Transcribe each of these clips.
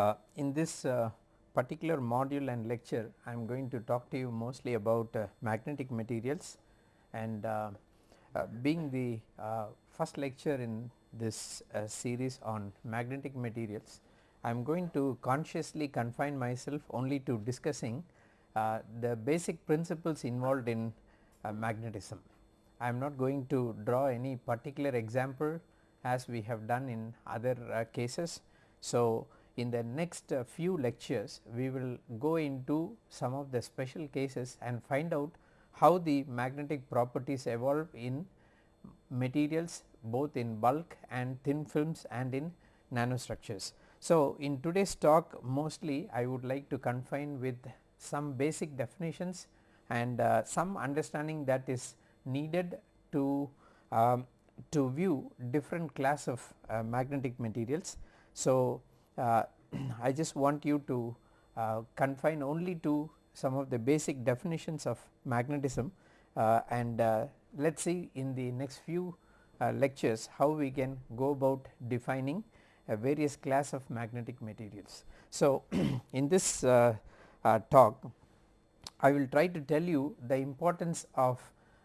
Uh, in this uh, particular module and lecture I am going to talk to you mostly about uh, magnetic materials and uh, uh, being the first lecture in this series on magnetic materials I am going to consciously confine myself only to discussing the basic principles involved in magnetism. I am not going to draw any particular example as we have done in other cases. So, in the next uh, few lectures we will go into some of the special cases and find out how the magnetic properties evolve in materials both in bulk and thin films and in nanostructures. So, in today's talk mostly I would like to confine with some basic definitions and uh, some understanding that is needed to um, to view different class of uh, magnetic materials. So, I just want you to uh, confine only to some of the basic definitions of magnetism uh, and uh, let us see in the next few uh, lectures how we can go about defining a various class of magnetic materials. So, in this uh, uh, talk I will try to tell you the importance of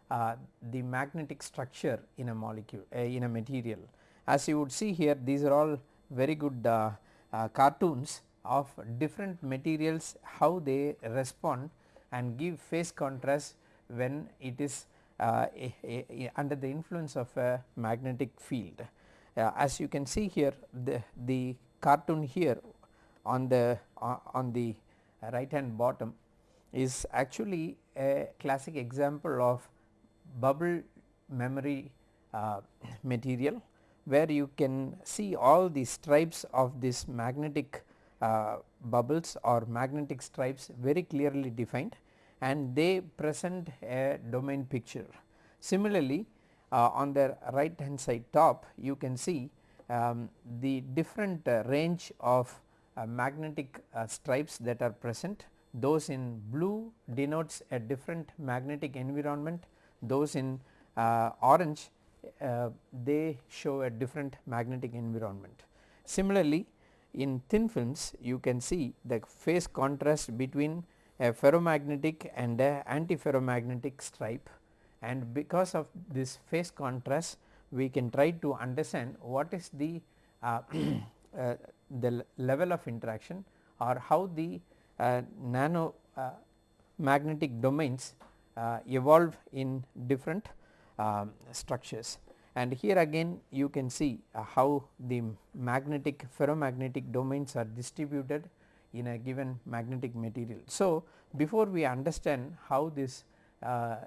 the magnetic structure in a molecule in a material. As you would see here these are all very good uh, cartoons of different materials how they respond and give phase contrast when it is uh, a, a, a under the influence of a magnetic field. Uh, as you can see here the, the cartoon here on the uh, on the right hand bottom is actually a classic example of bubble memory uh, material where you can see all the stripes of this magnetic uh, bubbles or magnetic stripes very clearly defined and they present a domain picture. Similarly, uh, on the right hand side top you can see um, the different uh, range of uh, magnetic uh, stripes that are present those in blue denotes a different magnetic environment those in uh, orange uh, they show a different magnetic environment. Similarly, in thin films you can see the phase contrast between a ferromagnetic and a antiferromagnetic stripe and because of this phase contrast we can try to understand what is the uh, uh, the level of interaction or how the uh, nano uh, magnetic domains uh, evolve in different um, structures and here again you can see uh, how the magnetic ferromagnetic domains are distributed in a given magnetic material. So, before we understand how this uh,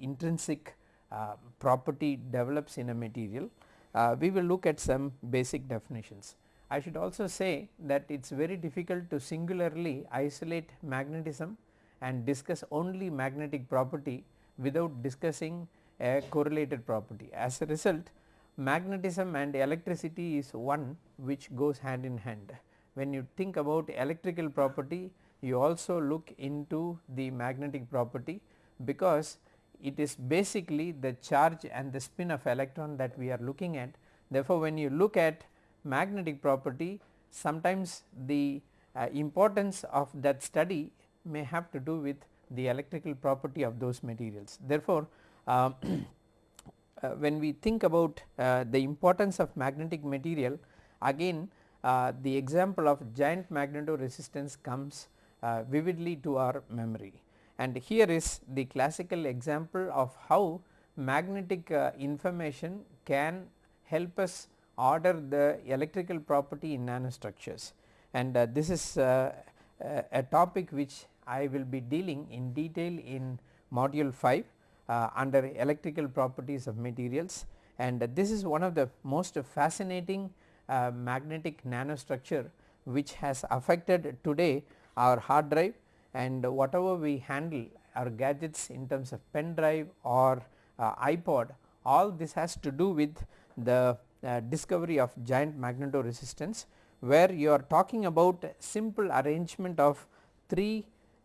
intrinsic uh, property develops in a material, uh, we will look at some basic definitions. I should also say that it is very difficult to singularly isolate magnetism and discuss only magnetic property without discussing a correlated property. As a result magnetism and electricity is one which goes hand in hand. When you think about electrical property you also look into the magnetic property because it is basically the charge and the spin of electron that we are looking at. Therefore, when you look at magnetic property sometimes the uh, importance of that study may have to do with the electrical property of those materials. Therefore, when we think about uh, the importance of magnetic material again uh, the example of giant magnetoresistance comes uh, vividly to our memory. And here is the classical example of how magnetic uh, information can help us order the electrical property in nanostructures. And uh, this is a topic which I will be dealing in detail in module 5 uh, under electrical properties of materials. And this is one of the most fascinating uh, magnetic nanostructure which has affected today our hard drive. And whatever we handle our gadgets in terms of pen drive or uh, iPod all this has to do with the uh, discovery of giant magnetoresistance where you are talking about simple arrangement of 3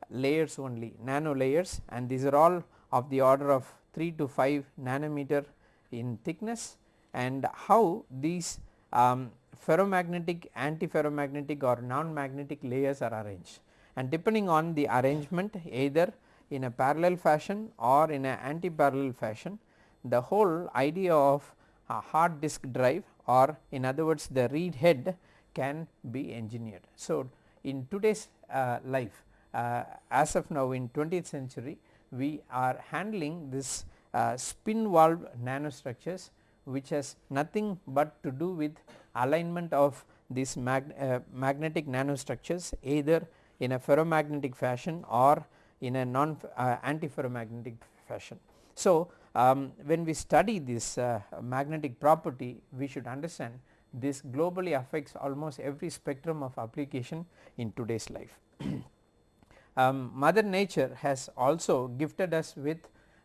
layers only nano layers. And these are all of the order of 3 to 5 nanometer in thickness and how these um, ferromagnetic, antiferromagnetic or non-magnetic layers are arranged and depending on the arrangement either in a parallel fashion or in an anti-parallel fashion the whole idea of a hard disk drive or in other words the read head can be engineered. So, in today's uh, life uh, as of now in 20th century we are handling this uh, spin valve nanostructures which has nothing but to do with alignment of these mag uh, magnetic nanostructures either in a ferromagnetic fashion or in a non uh, antiferromagnetic fashion. So, um, when we study this uh, magnetic property we should understand this globally affects almost every spectrum of application in today's life. um, mother nature has also gifted us with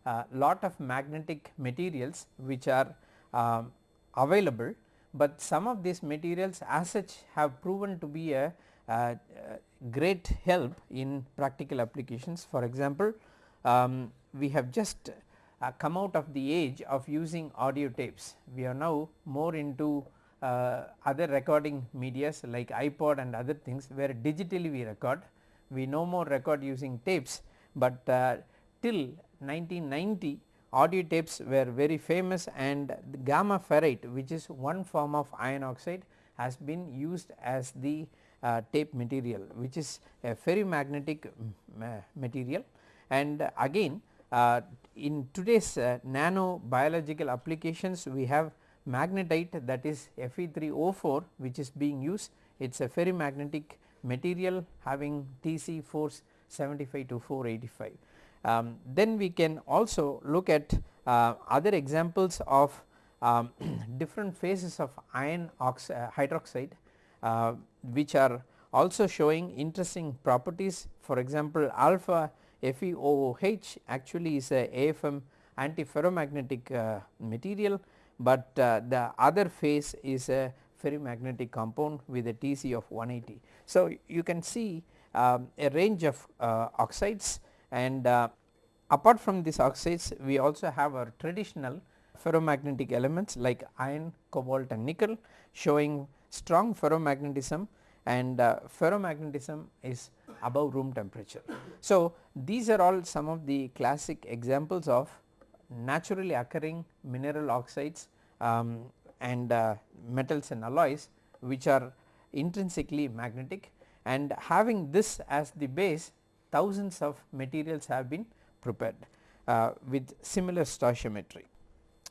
uh, lot of magnetic materials which are um, available, but some of these materials as such have proven to be a, a great help in practical applications. For example, um, we have just uh, come out of the age of using audio tapes. We are now more into uh, other recording medias like iPod and other things where digitally we record. We no more record using tapes, but uh, till 1990 audio tapes were very famous and gamma ferrite which is one form of iron oxide has been used as the uh, tape material which is a ferromagnetic material. And again uh, in today's uh, nano biological applications we have magnetite that is Fe3O4 which is being used. It is a ferromagnetic material having Tc force 75 to 485. Um, then we can also look at uh, other examples of um, different phases of iron uh, hydroxide uh, which are also showing interesting properties for example alpha FeOOH actually is a AFM antiferromagnetic uh, material, but uh, the other phase is a ferromagnetic compound with a Tc of 180. So, you can see um, a range of uh, oxides and uh, apart from these oxides we also have our traditional ferromagnetic elements like iron, cobalt and nickel showing strong ferromagnetism and uh, ferromagnetism is above room temperature. So, these are all some of the classic examples of naturally occurring mineral oxides um, and uh, metals and alloys which are intrinsically magnetic and having this as the base thousands of materials have been prepared uh, with similar stoichiometry.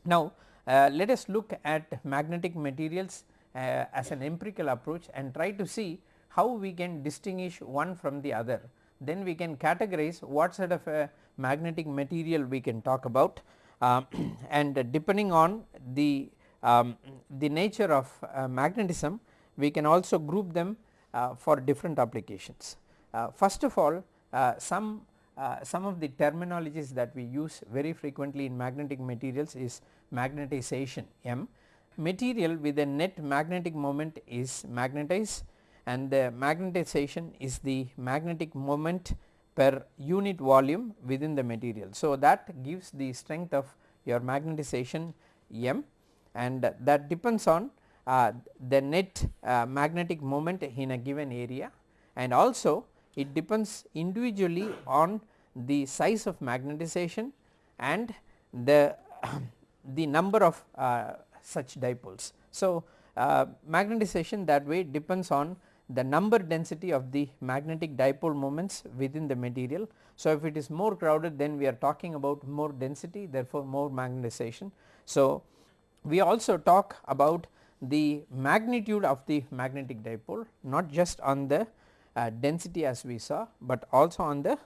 Now, uh, let us look at magnetic materials uh, as an empirical approach and try to see how we can distinguish one from the other. Then we can categorize what sort of a magnetic material we can talk about um, and depending on the, um, the nature of uh, magnetism we can also group them uh, for different applications. Uh, first of all uh, some uh, some of the terminologies that we use very frequently in magnetic materials is magnetization M. Material with a net magnetic moment is magnetized and the magnetization is the magnetic moment per unit volume within the material. So, that gives the strength of your magnetization M and that depends on uh, the net uh, magnetic moment in a given area and also it depends individually on the size of magnetization and the the number of uh, such dipoles. So, uh, magnetization that way depends on the number density of the magnetic dipole moments within the material. So, if it is more crowded then we are talking about more density therefore more magnetization. So, we also talk about the magnitude of the magnetic dipole not just on the uh, density as we saw, but also on the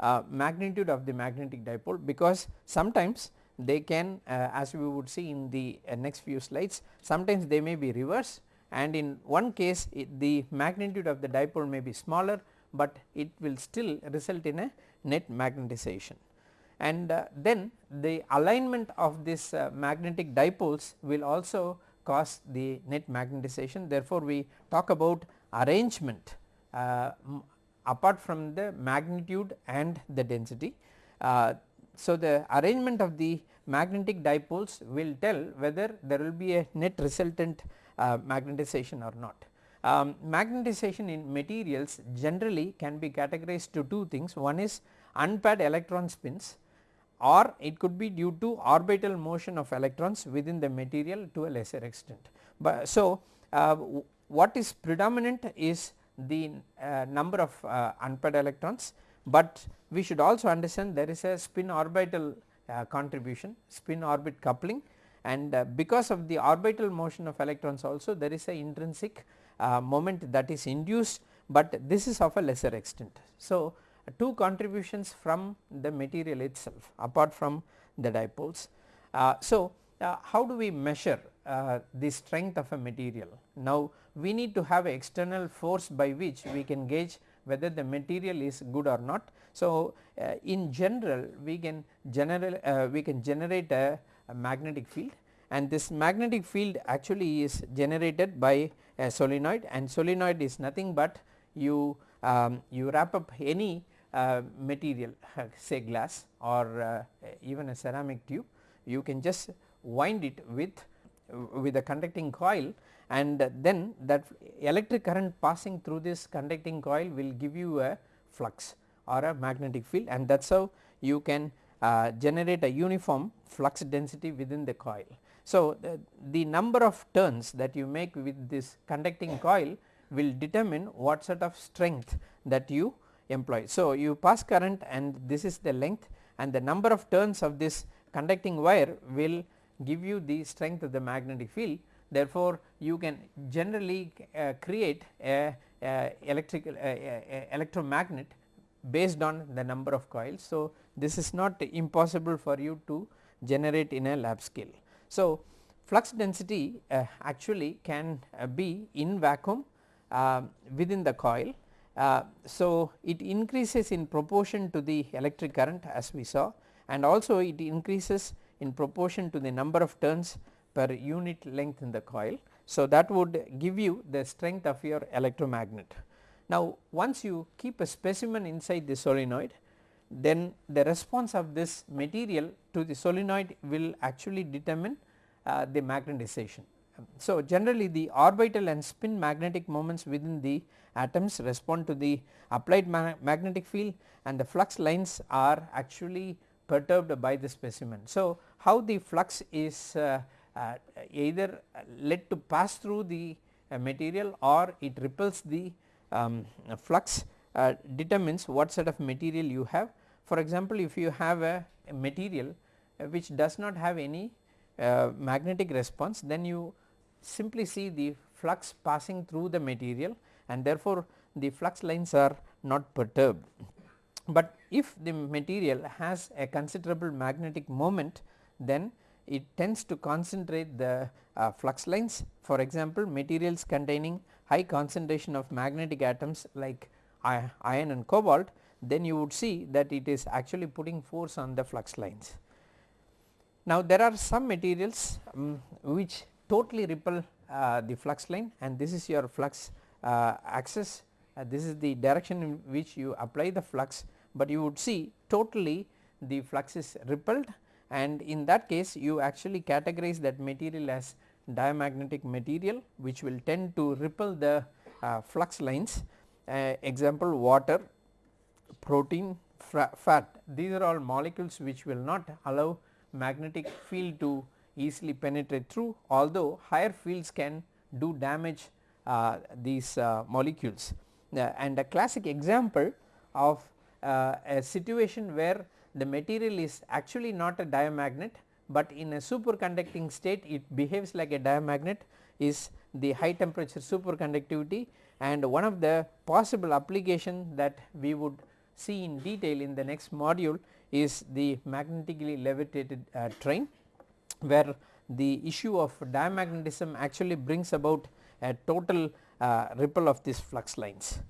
uh, magnitude of the magnetic dipole because sometimes they can uh, as we would see in the uh, next few slides sometimes they may be reverse and in one case the magnitude of the dipole may be smaller, but it will still result in a net magnetization. And uh, then the alignment of this uh, magnetic dipoles will also cause the net magnetization therefore, we talk about arrangement uh, apart from the magnitude and the density. Uh, so, the arrangement of the magnetic dipoles will tell whether there will be a net resultant uh, magnetization or not. Um, magnetization in materials generally can be categorized to two things one is unpaired electron spins or it could be due to orbital motion of electrons within the material to a lesser extent. But so, uh, what is predominant is the uh, number of uh, unpaired electrons, but we should also understand there is a spin orbital uh, contribution spin orbit coupling and uh, because of the orbital motion of electrons also there is a intrinsic uh, moment that is induced, but this is of a lesser extent. So, two contributions from the material itself apart from the dipoles. Uh, so, uh, how do we measure uh, the strength of a material? Now, we need to have external force by which we can gauge whether the material is good or not. So, uh, in general we can general uh, we can generate a, a magnetic field and this magnetic field actually is generated by a solenoid and solenoid is nothing but you um, you wrap up any uh, material say glass or uh, even a ceramic tube you can just wind it with with a conducting coil and then that electric current passing through this conducting coil will give you a flux or a magnetic field and that is how you can uh, generate a uniform flux density within the coil. So, the, the number of turns that you make with this conducting coil will determine what sort of strength that you employ. So, you pass current and this is the length and the number of turns of this conducting wire will give you the strength of the magnetic field. Therefore, you can generally uh, create a, a electrical a, a electromagnet based on the number of coils. So, this is not impossible for you to generate in a lab scale. So, flux density uh, actually can uh, be in vacuum uh, within the coil uh, so, it increases in proportion to the electric current as we saw and also it increases in proportion to the number of turns per unit length in the coil. So, that would give you the strength of your electromagnet. Now, once you keep a specimen inside the solenoid then the response of this material to the solenoid will actually determine uh, the magnetization. So, generally the orbital and spin magnetic moments within the atoms respond to the applied ma magnetic field and the flux lines are actually perturbed by the specimen. So, how the flux is uh, uh, either led to pass through the uh, material or it repels the um, flux uh, determines what sort of material you have. For example, if you have a, a material uh, which does not have any uh, magnetic response then you simply see the flux passing through the material and therefore, the flux lines are not perturbed. But if the material has a considerable magnetic moment then it tends to concentrate the uh, flux lines for example materials containing high concentration of magnetic atoms like iron and cobalt then you would see that it is actually putting force on the flux lines. Now there are some materials um, which totally repel uh, the flux line and this is your flux uh, axis. Uh, this is the direction in which you apply the flux, but you would see totally the flux is repelled and in that case you actually categorize that material as diamagnetic material which will tend to repel the uh, flux lines. Uh, example water, protein, fat these are all molecules which will not allow magnetic field to easily penetrate through although higher fields can do damage uh, these uh, molecules. Uh, and a classic example of uh, a situation where the material is actually not a diamagnet, but in a superconducting state it behaves like a diamagnet is the high temperature superconductivity and one of the possible application that we would see in detail in the next module is the magnetically levitated uh, train where the issue of diamagnetism actually brings about a total uh, ripple of these flux lines.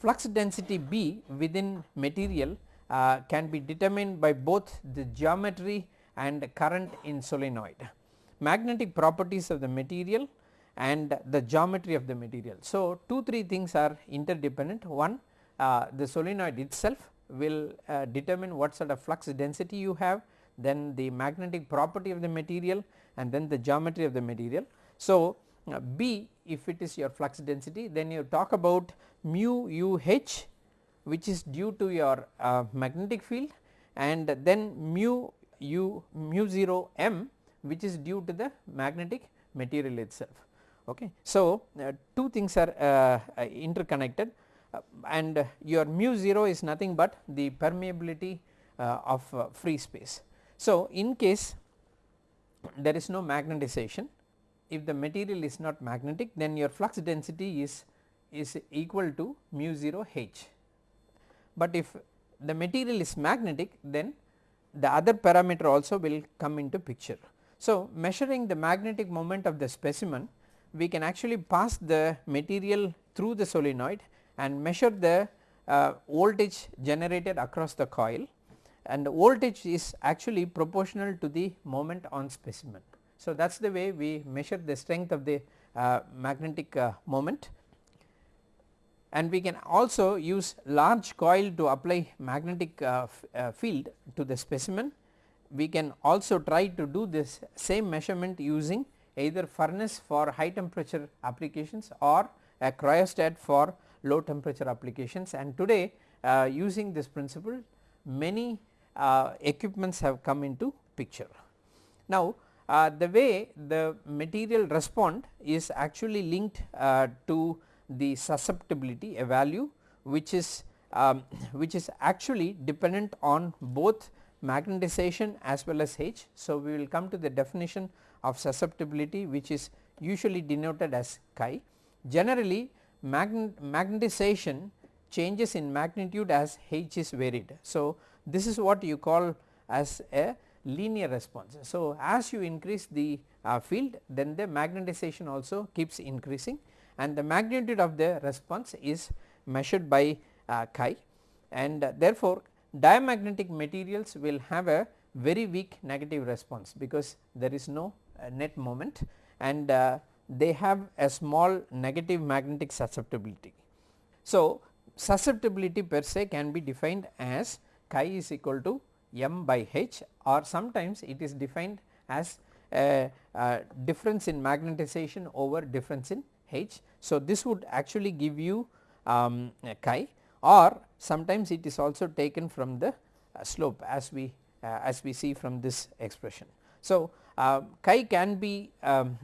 Flux density B within material uh, can be determined by both the geometry and current in solenoid, magnetic properties of the material and the geometry of the material. So, 2 3 things are interdependent one uh, the solenoid itself will uh, determine what sort of flux density you have then the magnetic property of the material and then the geometry of the material. So, uh, B if it is your flux density then you talk about mu u h which is due to your uh, magnetic field and then mu u mu 0 m which is due to the magnetic material itself. Okay. So, uh, two things are uh, uh interconnected uh, and your mu 0 is nothing but the permeability of free space. So, in case there is no magnetization if the material is not magnetic then your flux density is is equal to mu 0 h but if the material is magnetic then the other parameter also will come into picture. So, measuring the magnetic moment of the specimen we can actually pass the material through the solenoid and measure the uh, voltage generated across the coil and the voltage is actually proportional to the moment on specimen. So, that is the way we measure the strength of the uh, magnetic uh, moment and we can also use large coil to apply magnetic uh, uh, field to the specimen. We can also try to do this same measurement using either furnace for high temperature applications or a cryostat for low temperature applications and today uh, using this principle many uh, equipments have come into picture. Now uh, the way the material respond is actually linked uh, to the susceptibility a value which is um, which is actually dependent on both magnetization as well as H. So, we will come to the definition of susceptibility which is usually denoted as chi. Generally magnetization changes in magnitude as H is varied. So, this is what you call as a linear response. So, as you increase the uh, field then the magnetization also keeps increasing and the magnitude of the response is measured by uh, chi and uh, therefore diamagnetic materials will have a very weak negative response because there is no uh, net moment and uh, they have a small negative magnetic susceptibility. So, susceptibility per se can be defined as chi is equal to m by h or sometimes it is defined as a, a difference in magnetization over difference in h. So, this would actually give you um, chi or sometimes it is also taken from the slope as we uh, as we see from this expression. So, uh, chi can be um,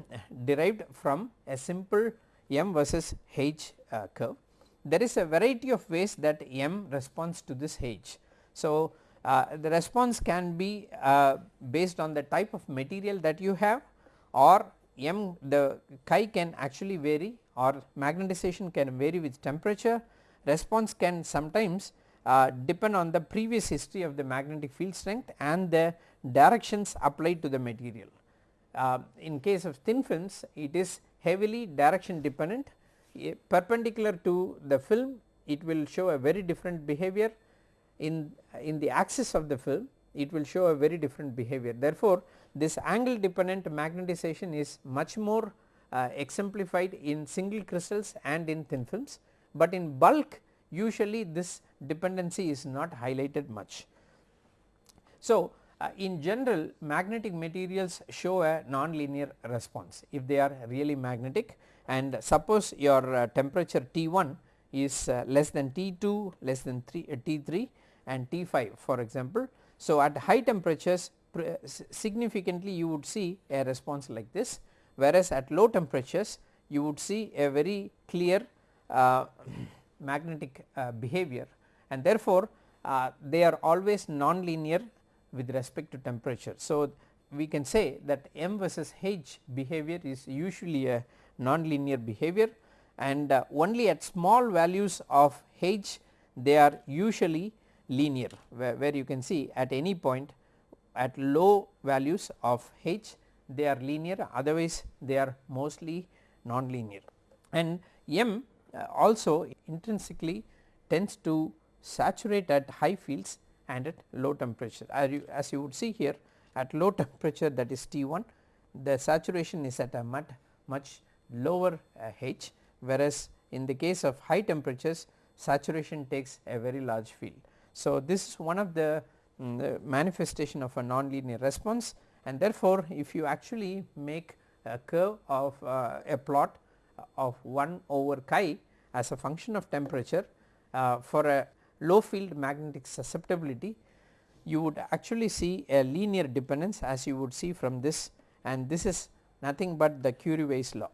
derived from a simple m versus h uh, curve. There is a variety of ways that m responds to this h. So, uh, the response can be uh, based on the type of material that you have or m the chi can actually vary or magnetization can vary with temperature. Response can sometimes uh, depend on the previous history of the magnetic field strength and the directions applied to the material. Uh, in case of thin films it is heavily direction dependent. Perpendicular to the film it will show a very different behavior in in the axis of the film it will show a very different behavior. Therefore this angle dependent magnetization is much more uh, exemplified in single crystals and in thin films, but in bulk usually this dependency is not highlighted much. So, uh, in general magnetic materials show a non-linear response if they are really magnetic. And suppose your uh, temperature T1 is uh, less than T2 less than 3 uh, T3 and T5 for example. So, at high temperatures significantly you would see a response like this whereas at low temperatures you would see a very clear uh, magnetic uh, behavior and therefore, uh, they are always non-linear with respect to temperature. So, we can say that m versus h behavior is usually a non-linear behavior and uh, only at small values of h they are usually linear where, where you can see at any point at low values of h they are linear otherwise they are mostly non-linear and m uh, also intrinsically tends to saturate at high fields and at low temperature as you, as you would see here at low temperature that is T1 the saturation is at a much, much lower uh, H whereas in the case of high temperatures saturation takes a very large field. So, this is one of the um, manifestation of a nonlinear response and therefore, if you actually make a curve of uh, a plot of 1 over chi as a function of temperature uh, for a low field magnetic susceptibility you would actually see a linear dependence as you would see from this and this is nothing but the Curie-Weiss law.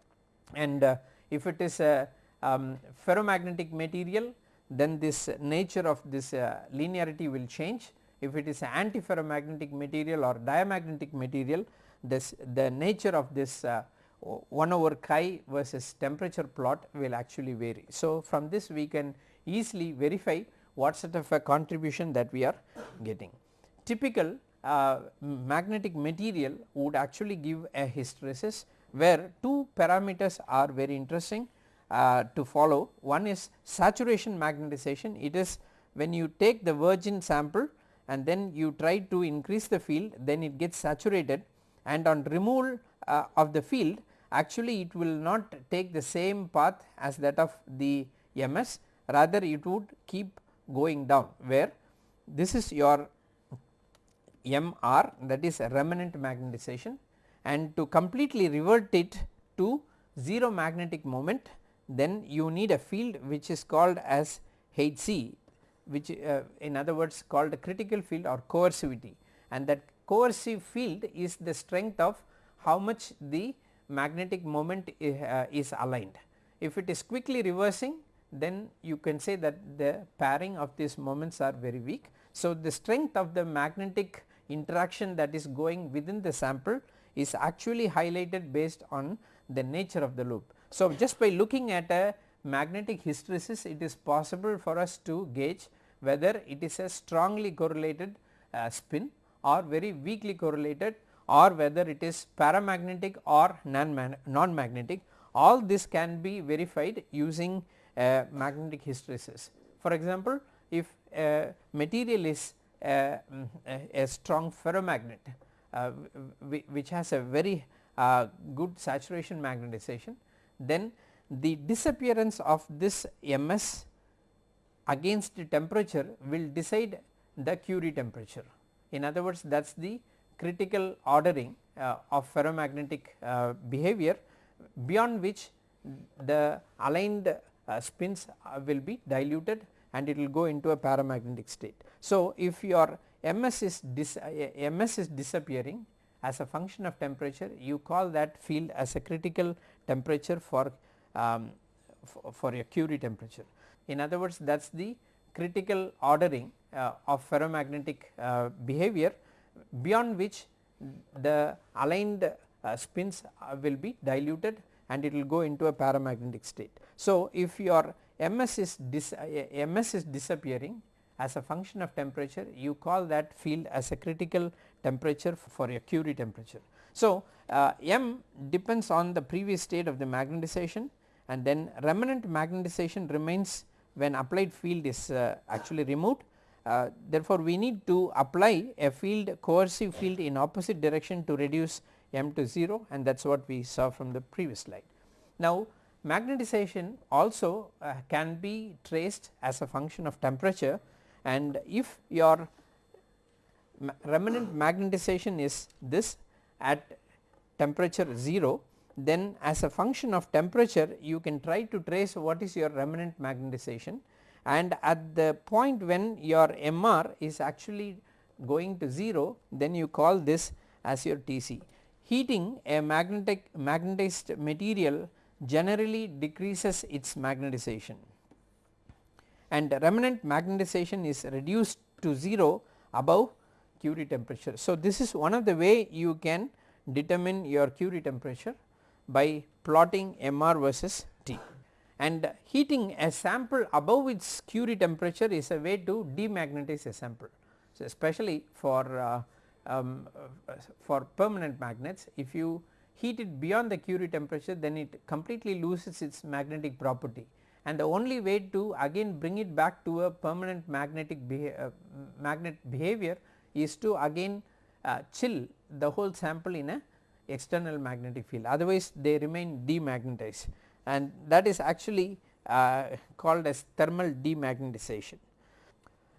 And uh, if it is a um, ferromagnetic material then this nature of this uh, linearity will change if it is an antiferromagnetic material or diamagnetic material this the nature of this uh, 1 over chi versus temperature plot will actually vary. So, from this we can easily verify what sort of a contribution that we are getting. Typical uh, magnetic material would actually give a hysteresis where two parameters are very interesting uh, to follow. One is saturation magnetization. It is when you take the virgin sample and then you try to increase the field then it gets saturated. And on removal uh, of the field actually it will not take the same path as that of the MS rather it would keep going down where this is your MR that is remnant magnetization. And to completely revert it to 0 magnetic moment then you need a field which is called as Hc which uh, in other words called a critical field or coercivity and that coercive field is the strength of how much the magnetic moment uh, is aligned. If it is quickly reversing then you can say that the pairing of these moments are very weak. So, the strength of the magnetic interaction that is going within the sample is actually highlighted based on the nature of the loop. So, just by looking at a magnetic hysteresis it is possible for us to gauge whether it is a strongly correlated uh, spin or very weakly correlated or whether it is paramagnetic or non-magnetic all this can be verified using a magnetic hysteresis. For example, if a material is a, a strong ferromagnet uh, which has a very uh, good saturation magnetization then the disappearance of this MS against the temperature will decide the Curie temperature. In other words that is the critical ordering uh, of ferromagnetic uh, behavior beyond which the aligned uh, spins uh, will be diluted and it will go into a paramagnetic state. So, if your MS is dis, uh, MS is disappearing as a function of temperature you call that field as a critical temperature for um, for your Curie temperature. In other words that is the critical ordering uh, of ferromagnetic uh, behavior beyond which the aligned uh, spins uh, will be diluted and it will go into a paramagnetic state. So, if your MS is dis, uh, MS is disappearing as a function of temperature you call that field as a critical temperature for your Curie temperature. So, uh, M depends on the previous state of the magnetization and then remnant magnetization remains when applied field is uh, actually removed. Uh, therefore, we need to apply a field coercive field in opposite direction to reduce M to 0 and that is what we saw from the previous slide. Now, magnetization also uh, can be traced as a function of temperature and if your ma remanent magnetization is this at temperature 0 then as a function of temperature you can try to trace what is your remnant magnetization and at the point when your MR is actually going to 0 then you call this as your TC. Heating a magnetic magnetized material generally decreases its magnetization and remnant magnetization is reduced to 0 above Curie temperature. So, this is one of the way you can determine your Curie temperature by plotting MR versus T and heating a sample above its Curie temperature is a way to demagnetize a sample. So, especially for uh, um, for permanent magnets if you heat it beyond the Curie temperature then it completely loses its magnetic property and the only way to again bring it back to a permanent magnetic beha uh, magnet behavior is to again uh, chill the whole sample in a external magnetic field otherwise they remain demagnetized and that is actually uh, called as thermal demagnetization.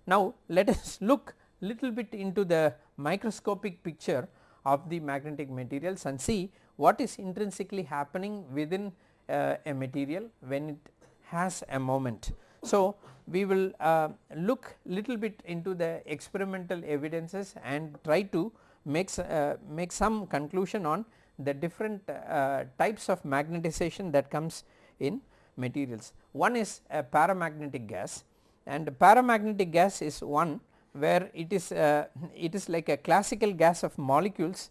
Now let us look little bit into the microscopic picture of the magnetic materials and see what is intrinsically happening within uh, a material when it has a moment. So, we will uh, look little bit into the experimental evidences and try to make, uh, make some conclusion on the different uh, types of magnetization that comes in materials. One is a paramagnetic gas and paramagnetic gas is one where it is uh, it is like a classical gas of molecules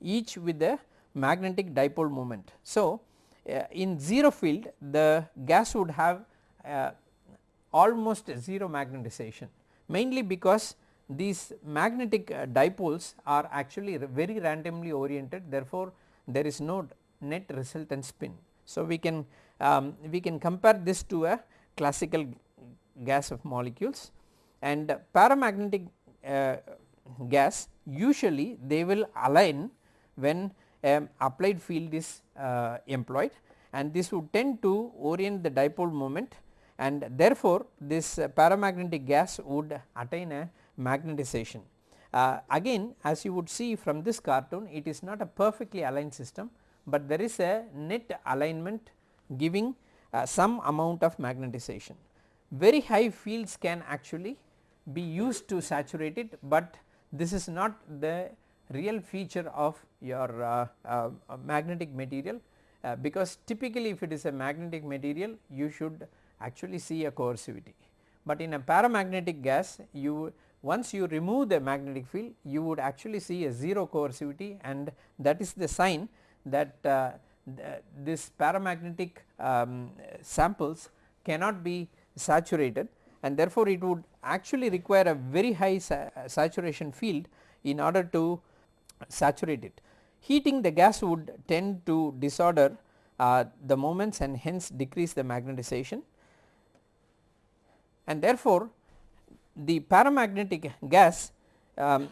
each with a magnetic dipole moment. So, uh, in 0 field the gas would have uh, almost 0 magnetization mainly because these magnetic uh, dipoles are actually very randomly oriented therefore, there is no net resultant spin. So, we can um, we can compare this to a classical gas of molecules and paramagnetic uh, gas usually they will align when um, applied field is uh, employed and this would tend to orient the dipole moment and therefore, this uh, paramagnetic gas would attain a magnetization. Uh, again as you would see from this cartoon it is not a perfectly aligned system, but there is a net alignment giving uh, some amount of magnetization. Very high fields can actually be used to saturate it, but this is not the real feature of your uh, uh, magnetic material uh, because typically if it is a magnetic material you should actually see a coercivity. But in a paramagnetic gas you once you remove the magnetic field you would actually see a 0 coercivity and that is the sign that uh, this paramagnetic um, samples cannot be saturated and therefore, it would actually require a very high sa saturation field in order to saturate it. Heating the gas would tend to disorder uh, the moments and hence decrease the magnetization and therefore, the paramagnetic gas um,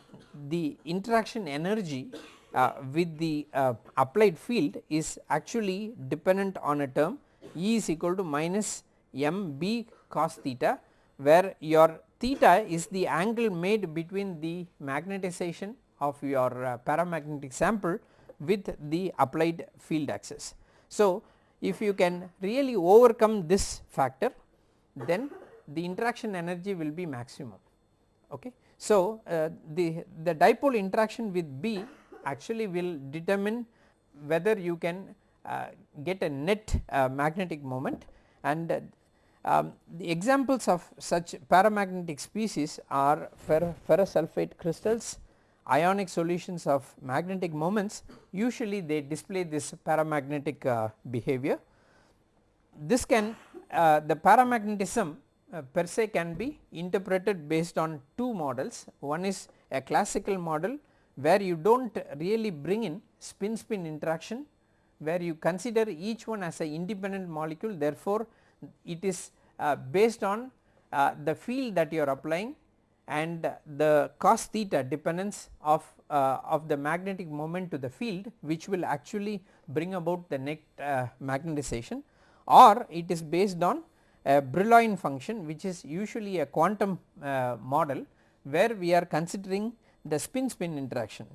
the interaction energy uh, with the uh, applied field is actually dependent on a term E is equal to minus m b cos theta where your theta is the angle made between the magnetization of your uh, paramagnetic sample with the applied field axis. So, if you can really overcome this factor then the interaction energy will be maximum. Okay. So, uh, the, the dipole interaction with B actually will determine whether you can uh, get a net uh, magnetic moment and um, the examples of such paramagnetic species are fer ferrous sulphate crystals, ionic solutions of magnetic moments usually they display this paramagnetic uh, behavior. This can uh, the paramagnetism uh, per se can be interpreted based on two models. One is a classical model where you do not really bring in spin spin interaction where you consider each one as a independent molecule. Therefore, it is uh, based on uh, the field that you are applying and the cos theta dependence of uh, of the magnetic moment to the field which will actually bring about the net uh, magnetization. Or it is based on a Brillouin function which is usually a quantum uh, model where we are considering the spin spin interaction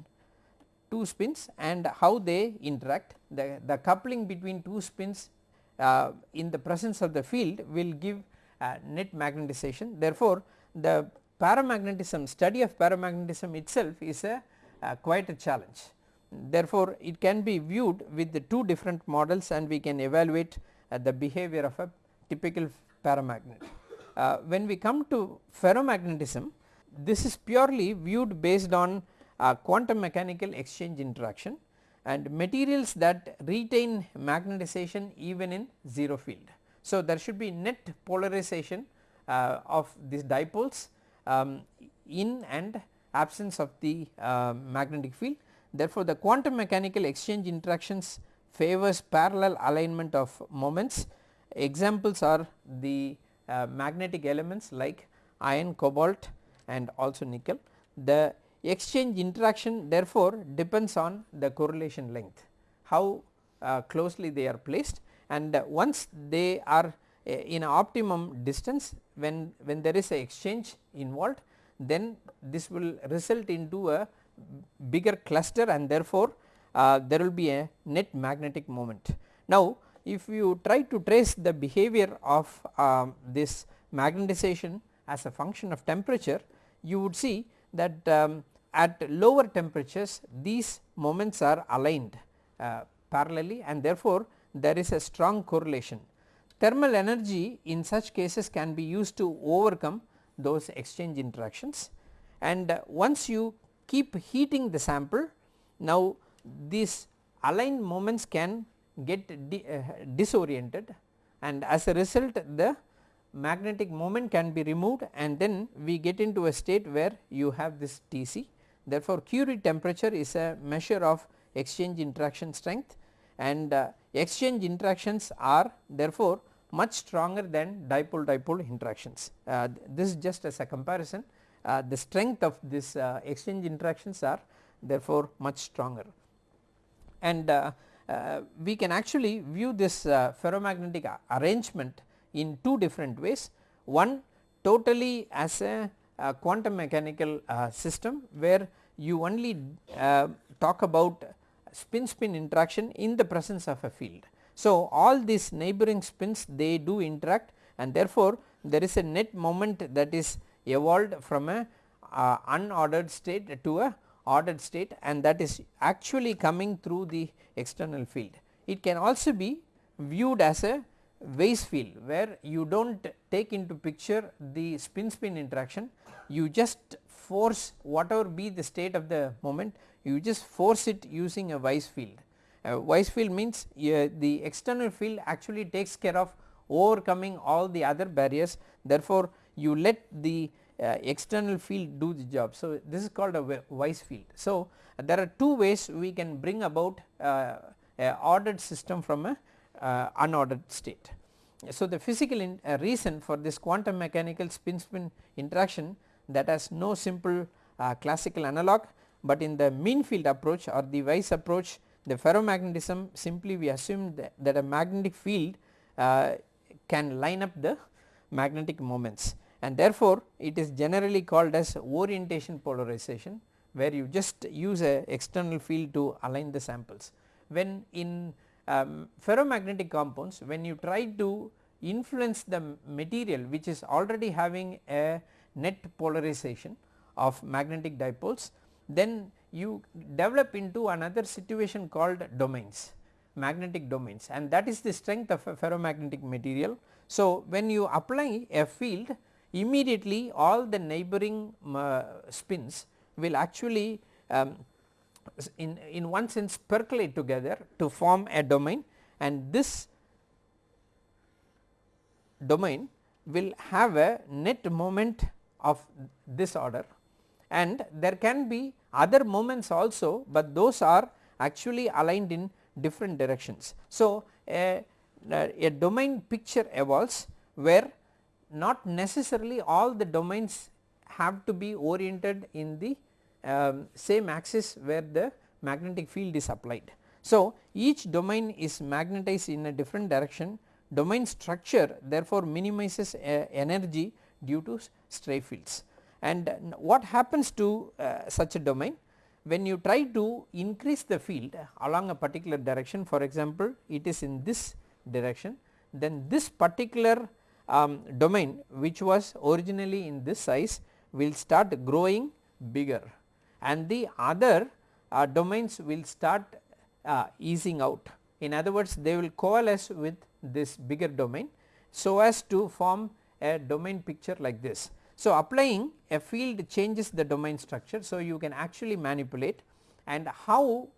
two spins and how they interact the, the coupling between two spins uh, in the presence of the field will give uh, net magnetization therefore, the paramagnetism study of paramagnetism itself is a quite a challenge. Therefore, it can be viewed with the two different models and we can evaluate uh, the behavior of a typical paramagnet. Uh, when we come to ferromagnetism this is purely viewed based on uh, quantum mechanical exchange interaction and materials that retain magnetization even in 0 field. So, there should be net polarization uh, of these dipoles um, in and absence of the uh, magnetic field. Therefore, the quantum mechanical exchange interactions favors parallel alignment of moments Examples are the uh, magnetic elements like iron, cobalt and also nickel. The exchange interaction therefore depends on the correlation length, how uh, closely they are placed and uh, once they are uh, in optimum distance when, when there is a exchange involved then this will result into a bigger cluster and therefore, uh, there will be a net magnetic moment. Now, if you try to trace the behavior of um, this magnetization as a function of temperature, you would see that um, at lower temperatures these moments are aligned uh, parallelly and therefore, there is a strong correlation. Thermal energy in such cases can be used to overcome those exchange interactions and uh, once you keep heating the sample now these aligned moments can get uh, disoriented and as a result the magnetic moment can be removed and then we get into a state where you have this Tc. Therefore, Curie temperature is a measure of exchange interaction strength and uh, exchange interactions are therefore much stronger than dipole dipole interactions. Uh, this is just as a comparison uh, the strength of this uh, exchange interactions are therefore much stronger and uh, we can actually view this uh, ferromagnetic arrangement in two different ways. One totally as a, a quantum mechanical uh, system where you only uh, talk about spin spin interaction in the presence of a field. So, all these neighboring spins they do interact and therefore, there is a net moment that is evolved from a uh, unordered state to a ordered state and that is actually coming through the external field. It can also be viewed as a Weiss field where you do not take into picture the spin spin interaction you just force whatever be the state of the moment you just force it using a Weiss field. A Weiss field means uh, the external field actually takes care of overcoming all the other barriers therefore, you let the uh, external field do the job. So, this is called a Weiss field. So, there are two ways we can bring about uh, a ordered system from a uh, unordered state. So, the physical in, uh, reason for this quantum mechanical spin spin interaction that has no simple uh, classical analog, but in the mean field approach or the Weiss approach the ferromagnetism simply we assume that, that a magnetic field can line up the magnetic moments and therefore, it is generally called as orientation polarization where you just use a external field to align the samples. When in um, ferromagnetic compounds when you try to influence the material which is already having a net polarization of magnetic dipoles then you develop into another situation called domains magnetic domains and that is the strength of a ferromagnetic material. So, when you apply a field immediately all the neighboring uh, spins will actually um, in, in one sense percolate together to form a domain and this domain will have a net moment of this order and there can be other moments also, but those are actually aligned in different directions. So, a, a domain picture evolves where not necessarily all the domains have to be oriented in the um, same axis where the magnetic field is applied. So, each domain is magnetized in a different direction. Domain structure therefore minimizes uh, energy due to stray fields. And what happens to uh, such a domain? When you try to increase the field along a particular direction for example it is in this direction then this particular um, domain which was originally in this size will start growing bigger and the other uh, domains will start uh, easing out. In other words they will coalesce with this bigger domain so as to form a domain picture like this. So, applying a field changes the domain structure. So, you can actually manipulate and how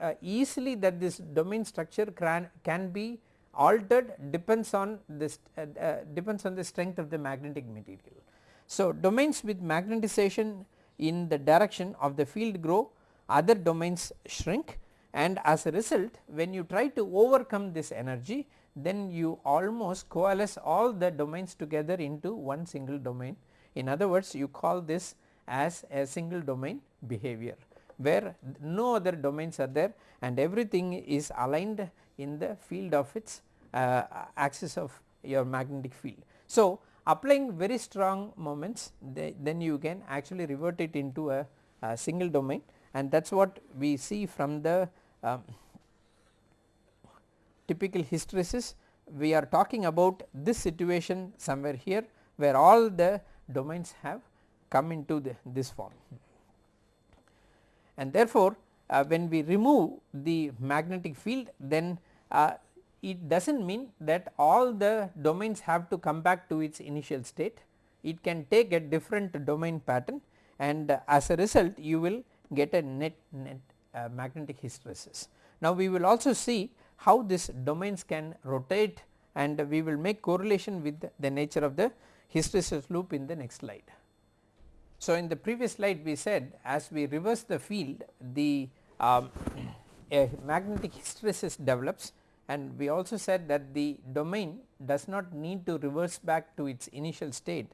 uh, easily that this domain structure can, can be altered depends on this uh, uh, depends on the strength of the magnetic material. So, domains with magnetization in the direction of the field grow other domains shrink and as a result when you try to overcome this energy then you almost coalesce all the domains together into one single domain. In other words you call this as a single domain behavior where no other domains are there and everything is aligned in the field of its uh, axis of your magnetic field. So, applying very strong moments then you can actually revert it into a uh, single domain and that is what we see from the um, typical hysteresis we are talking about this situation somewhere here where all the domains have come into the, this form. And therefore, uh, when we remove the magnetic field then uh, it does not mean that all the domains have to come back to its initial state it can take a different domain pattern and uh, as a result you will get a net net uh, magnetic hysteresis. Now we will also see how this domains can rotate and we will make correlation with the nature of the hysteresis loop in the next slide. So in the previous slide we said as we reverse the field the um, magnetic hysteresis develops and we also said that the domain does not need to reverse back to its initial state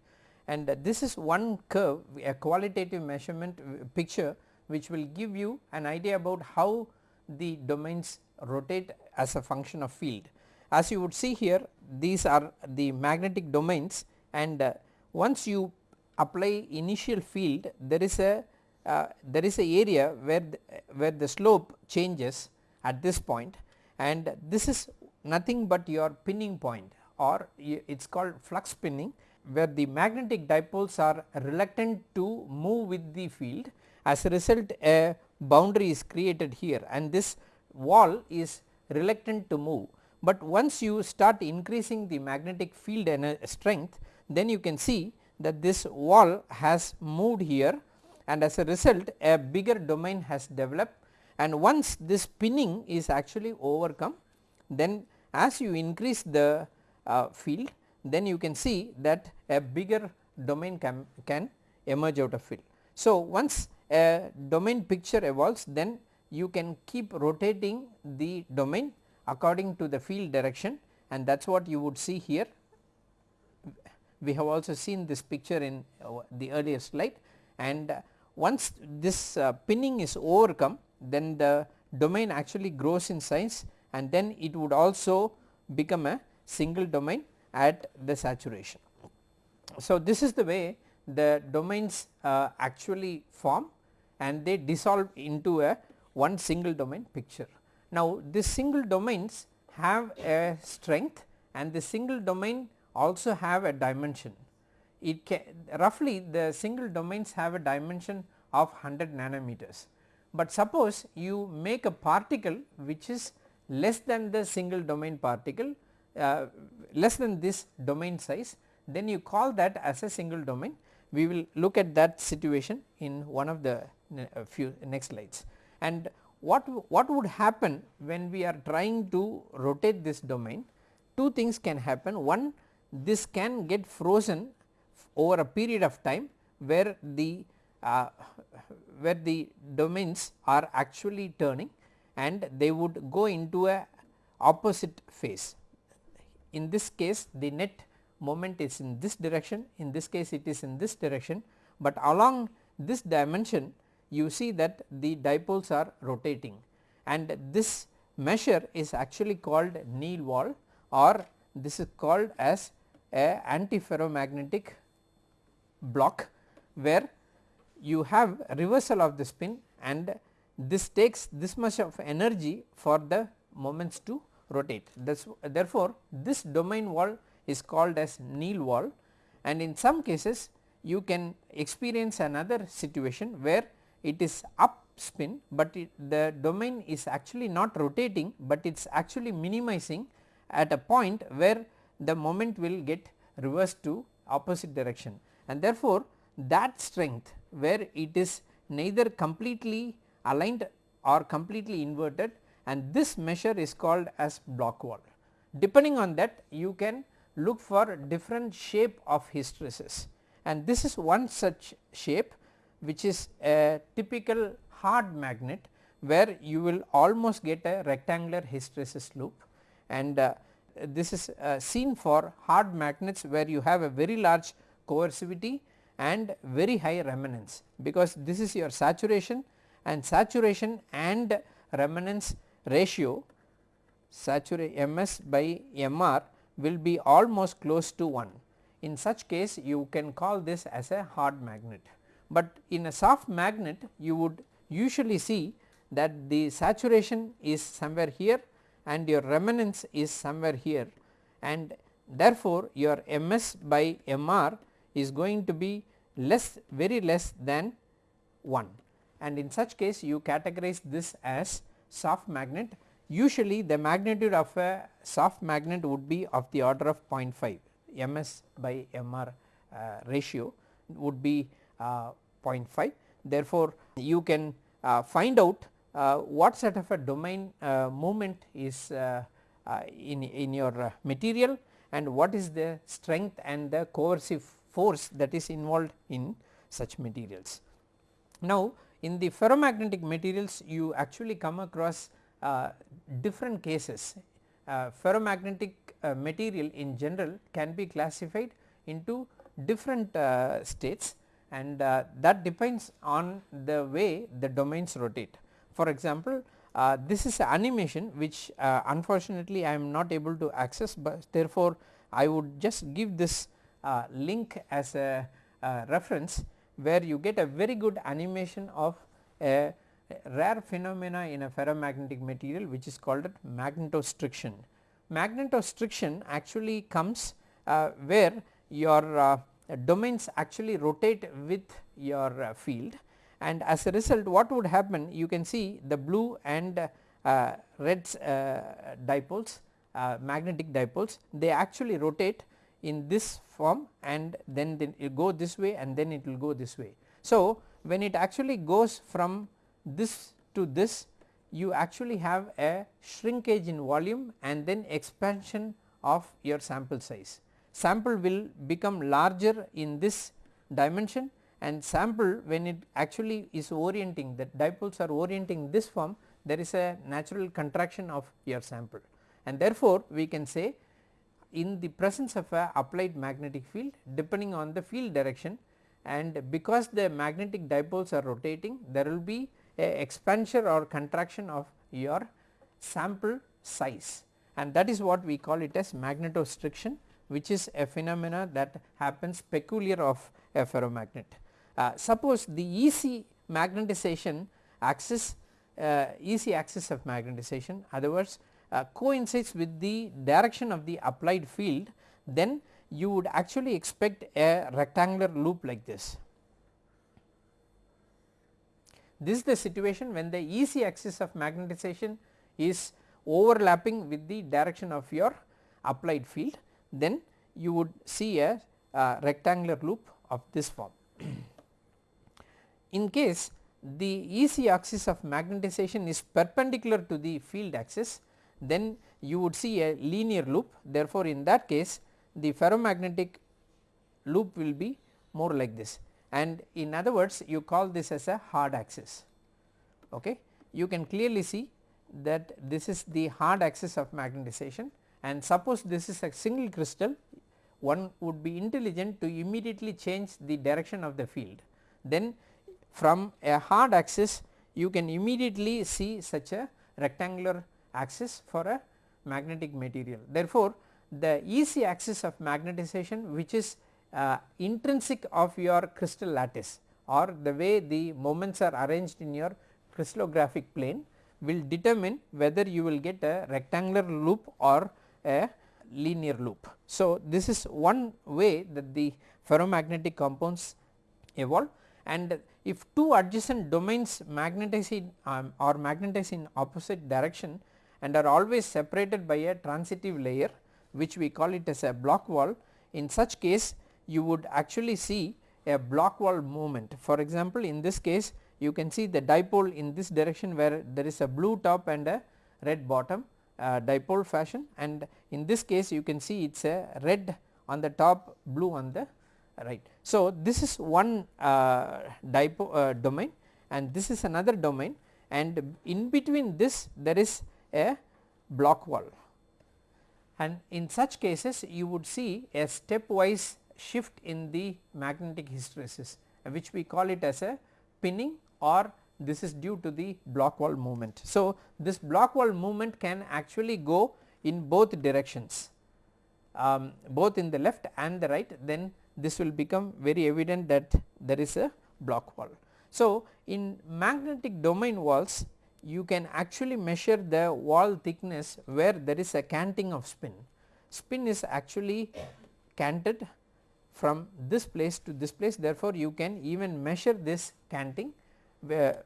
and this is one curve a qualitative measurement picture which will give you an idea about how the domains rotate as a function of field. As you would see here these are the magnetic domains and uh, once you apply initial field there is a uh, there is a area where the, where the slope changes at this point and this is nothing but your pinning point or it is called flux pinning where the magnetic dipoles are reluctant to move with the field. As a result a boundary is created here and this wall is reluctant to move, but once you start increasing the magnetic field and strength then you can see that this wall has moved here and as a result a bigger domain has developed and once this pinning is actually overcome then as you increase the uh, field then you can see that a bigger domain can, can emerge out of field. So, once a domain picture evolves then you can keep rotating the domain according to the field direction and that is what you would see here. We have also seen this picture in uh, the earlier slide and uh, once this uh, pinning is overcome then the domain actually grows in size and then it would also become a single domain at the saturation. So, this is the way the domains uh, actually form and they dissolve into a one single domain picture. Now, this single domains have a strength and the single domain also have a dimension. It can roughly the single domains have a dimension of 100 nanometers, but suppose you make a particle which is less than the single domain particle uh, less than this domain size then you call that as a single domain. We will look at that situation in one of the uh, few next slides. And what, what would happen when we are trying to rotate this domain? Two things can happen. One this can get frozen over a period of time where the uh, where the domains are actually turning and they would go into a opposite phase. In this case the net moment is in this direction, in this case it is in this direction, but along this dimension you see that the dipoles are rotating and this measure is actually called Néel wall or this is called as a antiferromagnetic block where you have reversal of the spin and this takes this much of energy for the moments to rotate. This, therefore, this domain wall is called as Néel wall and in some cases you can experience another situation where it is up spin, but it, the domain is actually not rotating, but it is actually minimizing at a point where the moment will get reversed to opposite direction. And therefore, that strength where it is neither completely aligned or completely inverted and this measure is called as Bloch wall. Depending on that you can look for different shape of hysteresis and this is one such shape which is a typical hard magnet where you will almost get a rectangular hysteresis loop. And uh, this is uh, seen for hard magnets where you have a very large coercivity and very high remanence because this is your saturation and saturation and remanence ratio saturate ms by mr will be almost close to 1. In such case you can call this as a hard magnet but in a soft magnet you would usually see that the saturation is somewhere here and your remanence is somewhere here. And therefore, your Ms by Mr is going to be less very less than 1 and in such case you categorize this as soft magnet. Usually the magnitude of a soft magnet would be of the order of 0.5 ms by mr uh, ratio would be uh, 0.5 therefore you can uh, find out what sort of a domain uh, movement is uh, in, in your material and what is the strength and the coercive force that is involved in such materials. Now in the ferromagnetic materials you actually come across uh, different cases. Uh, ferromagnetic uh, material in general can be classified into different uh, states and uh, that depends on the way the domains rotate. For example, uh, this is animation which unfortunately I am not able to access, but therefore, I would just give this link as a reference where you get a very good animation of a rare phenomena in a ferromagnetic material which is called magnetostriction. Magnetostriction actually comes uh, where your uh, domains actually rotate with your uh, field and as a result what would happen you can see the blue and uh, red uh, dipoles uh, magnetic dipoles they actually rotate in this form and then, it go this way and then it will go this way. So, when it actually goes from this to this you actually have a shrinkage in volume and then expansion of your sample size. Sample will become larger in this dimension and sample when it actually is orienting that dipoles are orienting this form there is a natural contraction of your sample and therefore, we can say in the presence of a applied magnetic field depending on the field direction and because the magnetic dipoles are rotating there will be a expansion or contraction of your sample size and that is what we call it as magnetostriction which is a phenomena that happens peculiar of a ferromagnet. Uh, suppose the easy magnetization axis uh, axis of magnetization other words uh, coincides with the direction of the applied field then you would actually expect a rectangular loop like this. This is the situation when the easy axis of magnetization is overlapping with the direction of your applied field then you would see a uh, rectangular loop of this form. In case the easy axis of magnetization is perpendicular to the field axis then you would see a linear loop therefore, in that case the ferromagnetic loop will be more like this and in other words you call this as a hard axis. Okay. You can clearly see that this is the hard axis of magnetization and suppose this is a single crystal one would be intelligent to immediately change the direction of the field. Then from a hard axis you can immediately see such a rectangular axis for a magnetic material. Therefore, the easy axis of magnetization which is uh, intrinsic of your crystal lattice or the way the moments are arranged in your crystallographic plane will determine whether you will get a rectangular loop or a linear loop. So, this is one way that the ferromagnetic compounds evolve and if two adjacent domains magnetize in um, or magnetize in opposite direction and are always separated by a transitive layer which we call it as a Bloch wall. In such case you would actually see a Bloch wall movement. For example, in this case you can see the dipole in this direction where there is a blue top and a red bottom uh, dipole fashion and in this case you can see it is a red on the top blue on the right. So, this is one uh, uh, domain and this is another domain and in between this there is a Bloch wall and in such cases you would see a stepwise shift in the magnetic hysteresis which we call it as a pinning or this is due to the Bloch wall movement. So, this Bloch wall movement can actually go in both directions um, both in the left and the right then this will become very evident that there is a Bloch wall. So, in magnetic domain walls you can actually measure the wall thickness where there is a canting of spin. Spin is actually canted from this place to this place therefore, you can even measure this canting where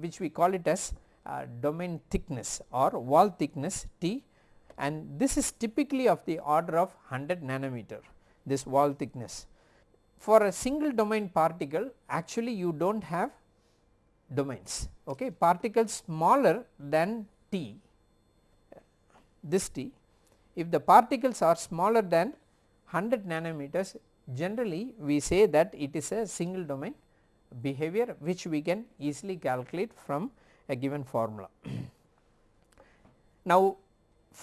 which we call it as uh, domain thickness or wall thickness T and this is typically of the order of 100 nanometer this wall thickness. For a single domain particle actually you do not have domains okay particles smaller than t this t if the particles are smaller than 100 nanometers generally we say that it is a single domain behavior which we can easily calculate from a given formula. now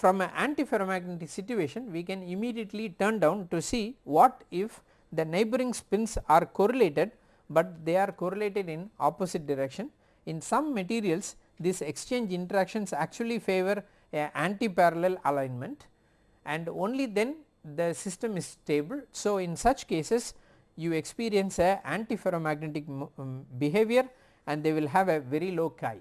from an antiferromagnetic situation we can immediately turn down to see what if the neighboring spins are correlated but they are correlated in opposite direction. In some materials these exchange interactions actually favor a anti-parallel alignment and only then the system is stable. So, in such cases you experience a antiferromagnetic um, behavior and they will have a very low chi.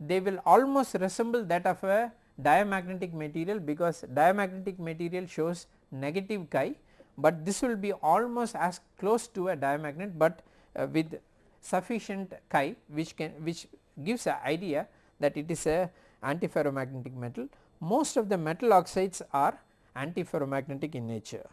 They will almost resemble that of a diamagnetic material because diamagnetic material shows negative chi, but this will be almost as close to a diamagnet, but uh, with sufficient chi which can which gives an idea that it is a antiferromagnetic metal. Most of the metal oxides are antiferromagnetic in nature.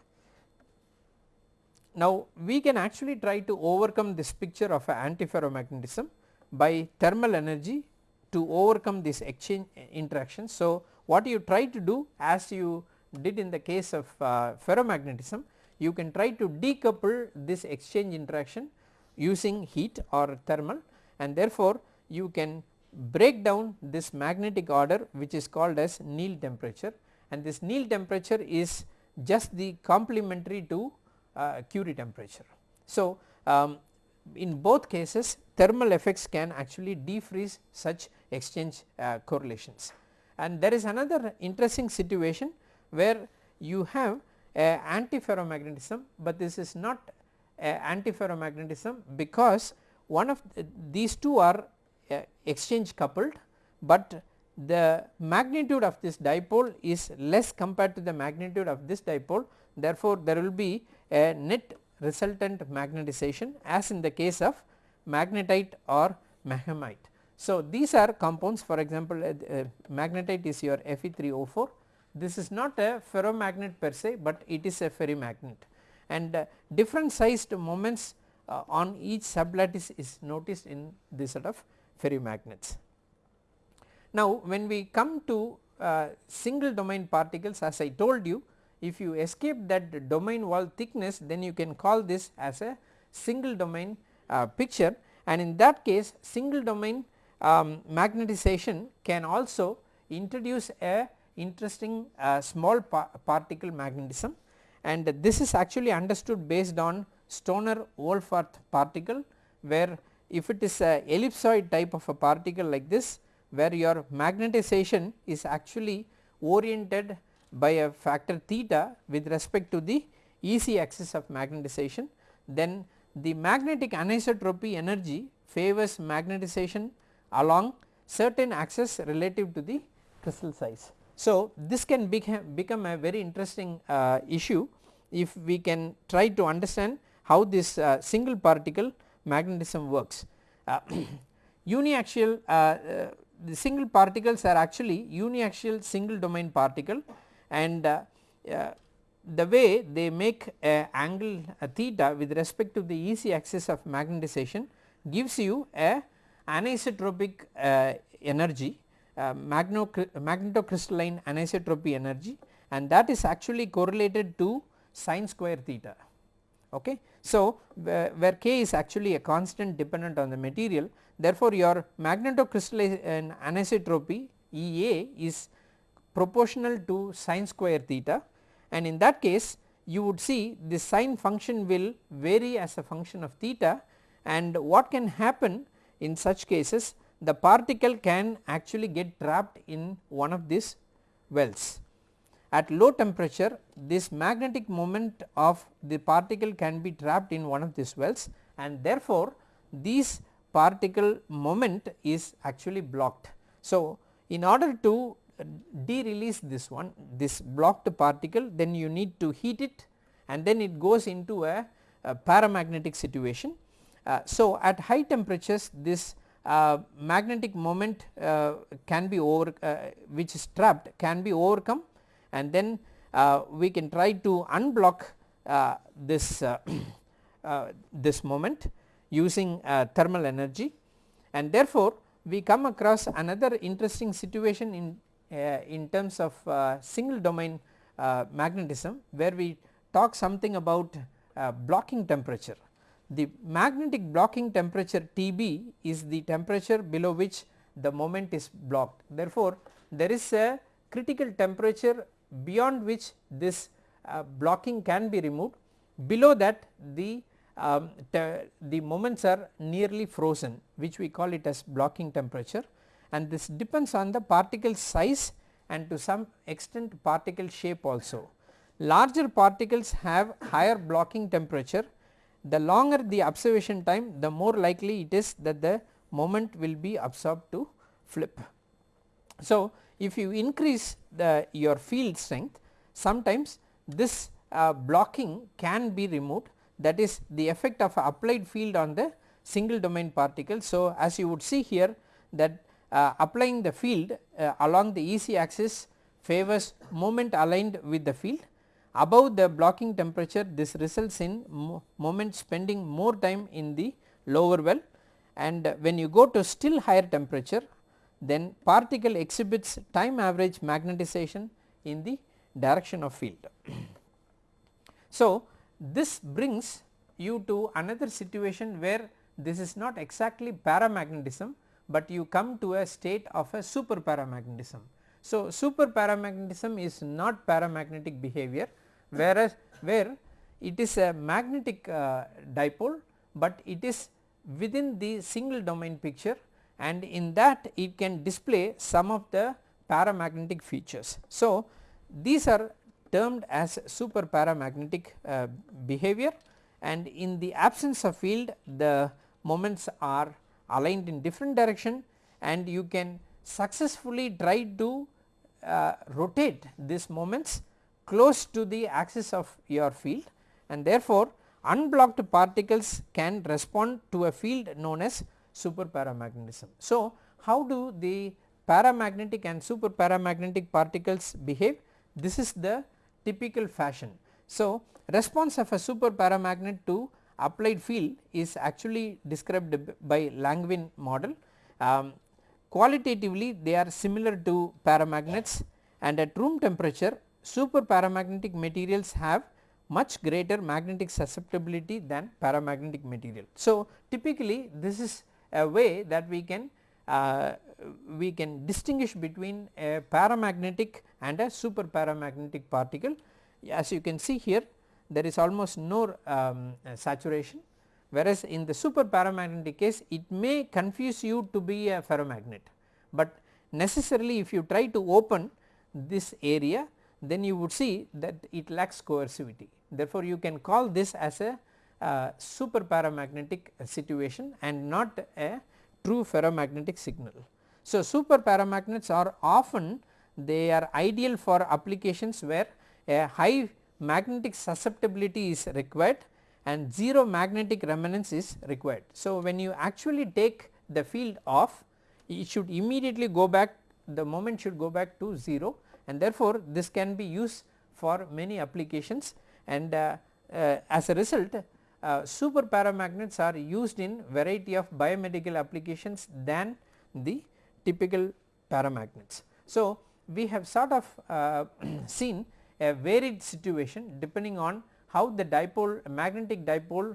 Now we can actually try to overcome this picture of antiferromagnetism by thermal energy to overcome this exchange interaction. So what you try to do as you did in the case of uh, ferromagnetism you can try to decouple this exchange interaction using heat or thermal and therefore you can break down this magnetic order which is called as Néel temperature and this Néel temperature is just the complementary to uh, Curie temperature. So, um, in both cases thermal effects can actually defreeze such exchange uh, correlations. And there is another interesting situation where you have a antiferromagnetism, but this is not antiferromagnetism because one of these two are uh, exchange coupled, but the magnitude of this dipole is less compared to the magnitude of this dipole therefore, there will be a net resultant magnetization as in the case of magnetite or maghemite. So, these are compounds for example, uh, uh, magnetite is your Fe3O4 this is not a ferromagnet per se, but it is a ferrimagnet and uh, different sized moments uh, on each sublattice is noticed in this sort of ferrimagnets. Now when we come to uh, single domain particles as I told you if you escape that domain wall thickness then you can call this as a single domain uh, picture and in that case single domain um, magnetization can also introduce a interesting uh, small pa particle magnetism. And this is actually understood based on Stoner Wohlfarth particle where if it is a ellipsoid type of a particle like this where your magnetization is actually oriented by a factor theta with respect to the easy axis of magnetization then the magnetic anisotropy energy favors magnetization along certain axis relative to the crystal size. So, this can become a very interesting uh, issue if we can try to understand how this uh, single particle magnetism works. Uh, uniaxial uh, uh, the single particles are actually uniaxial single domain particle and uh, the way they make a angle a theta with respect to the easy axis of magnetization gives you a anisotropic energy uh, magnetocrystalline anisotropy energy and that is actually correlated to sine square theta. Okay. So, where, where k is actually a constant dependent on the material therefore, your magnetocrystalline anisotropy EA is proportional to sine square theta and in that case you would see the sine function will vary as a function of theta and what can happen in such cases the particle can actually get trapped in one of these wells. At low temperature this magnetic moment of the particle can be trapped in one of these wells and therefore, these particle moment is actually blocked. So, in order to de-release this one this blocked particle then you need to heat it and then it goes into a, a paramagnetic situation. Uh, so, at high temperatures this uh, magnetic moment uh, can be over uh, which is trapped can be overcome and then uh, we can try to unblock uh, this this moment using thermal energy and therefore, we come across another interesting situation in in terms of single domain magnetism where we talk something about blocking temperature. The magnetic blocking temperature Tb is the temperature below which the moment is blocked. Therefore, there is a critical temperature beyond which this uh, blocking can be removed. Below that the um, the moments are nearly frozen which we call it as blocking temperature and this depends on the particle size and to some extent particle shape also. Larger particles have higher blocking temperature the longer the observation time the more likely it is that the moment will be absorbed to flip. So, if you increase the your field strength sometimes this uh, blocking can be removed that is the effect of applied field on the single domain particle. So, as you would see here that applying the field uh, along the easy axis favors moment aligned with the field above the blocking temperature this results in mo moment spending more time in the lower well and when you go to still higher temperature then particle exhibits time average magnetization in the direction of field. so, this brings you to another situation where this is not exactly paramagnetism, but you come to a state of a super paramagnetism. So, super paramagnetism is not paramagnetic behavior whereas where it is a magnetic uh, dipole, but it is within the single domain picture and in that it can display some of the paramagnetic features. So, these are termed as super paramagnetic uh, behavior and in the absence of field the moments are aligned in different direction and you can successfully try to uh, rotate these moments close to the axis of your field and therefore unblocked particles can respond to a field known as super paramagnetism. So, how do the paramagnetic and super paramagnetic particles behave? This is the typical fashion. So, response of a super paramagnet to applied field is actually described by Langevin model. Um, qualitatively they are similar to paramagnets and at room temperature super paramagnetic materials have much greater magnetic susceptibility than paramagnetic material. So, typically this is a way that we can uh, we can distinguish between a paramagnetic and a super paramagnetic particle. As you can see here there is almost no um, saturation whereas in the super paramagnetic case it may confuse you to be a ferromagnet, but necessarily if you try to open this area then you would see that it lacks coercivity. Therefore, you can call this as a uh, super paramagnetic situation and not a true ferromagnetic signal. So, super paramagnets are often they are ideal for applications where a high magnetic susceptibility is required and 0 magnetic remanence is required. So, when you actually take the field off it should immediately go back the moment should go back to 0 and therefore, this can be used for many applications and uh, uh, as a result uh, super paramagnets are used in variety of biomedical applications than the typical paramagnets. So, we have sort of uh, seen a varied situation depending on how the dipole magnetic dipole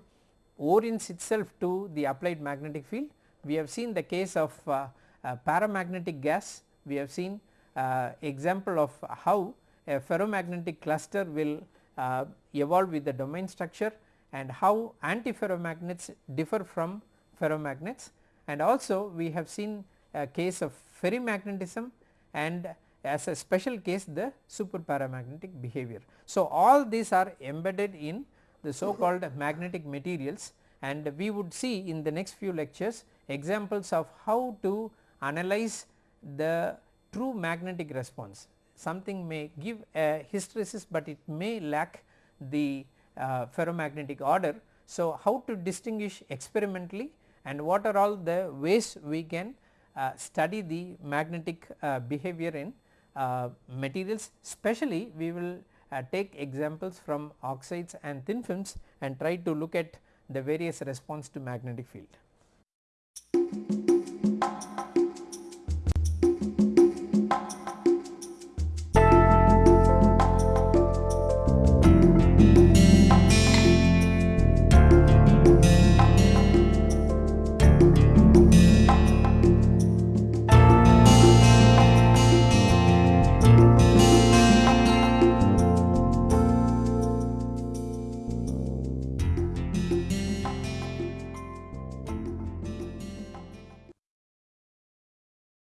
orients itself to the applied magnetic field. We have seen the case of uh, uh, paramagnetic gas, we have seen uh, example of how a ferromagnetic cluster will uh, evolve with the domain structure and how antiferromagnets differ from ferromagnets and also we have seen a case of ferrimagnetism and as a special case the super paramagnetic behavior. So, all these are embedded in the so called magnetic materials and we would see in the next few lectures examples of how to analyze the true magnetic response. Something may give a hysteresis, but it may lack the uh, ferromagnetic order. So, how to distinguish experimentally and what are all the ways we can uh, study the magnetic uh, behavior in materials especially we will uh, take examples from oxides and thin films and try to look at the various response to magnetic field.